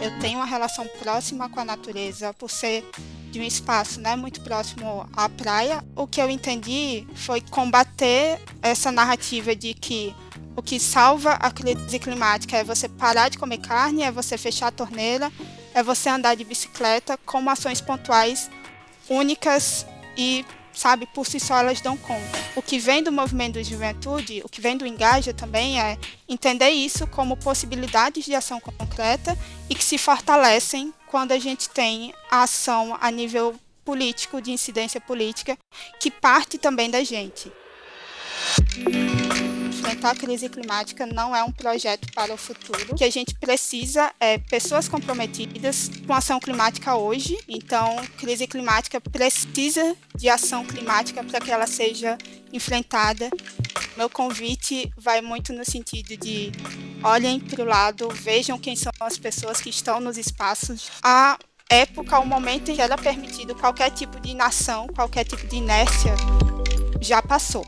eu tenho uma relação próxima com a natureza por ser de um espaço né, muito próximo à praia. O que eu entendi foi combater essa narrativa de que o que salva a crise climática é você parar de comer carne, é você fechar a torneira, é você andar de bicicleta como ações pontuais únicas e sabe, por si só elas dão conta. O que vem do movimento de juventude, o que vem do Engaja também é entender isso como possibilidades de ação concreta e que se fortalecem quando a gente tem a ação a nível político, de incidência política, que parte também da gente enfrentar a crise climática não é um projeto para o futuro. Que a gente precisa é pessoas comprometidas com ação climática hoje. Então, crise climática precisa de ação climática para que ela seja enfrentada. Meu convite vai muito no sentido de olhem para o lado, vejam quem são as pessoas que estão nos espaços. A época, o momento em que era permitido qualquer tipo de inação, qualquer tipo de inércia, já passou.